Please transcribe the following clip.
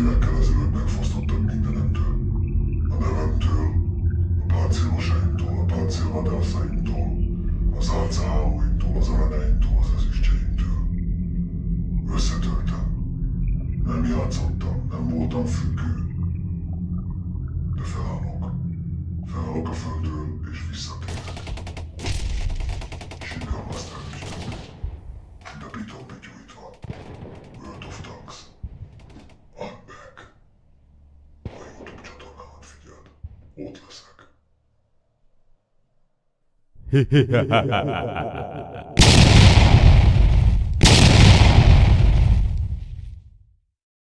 évekkel ezelőtt megfosztottak mindenemtől. A nevemtől, a páncélosaimtól, a páncélvadászaimtól, az álcahálóimtól, az aranyaimtól, az ezüstjeimtől. Összetörtem. Nem játszottam, nem voltam függő. De felállok. Felállok a földről. orthosak.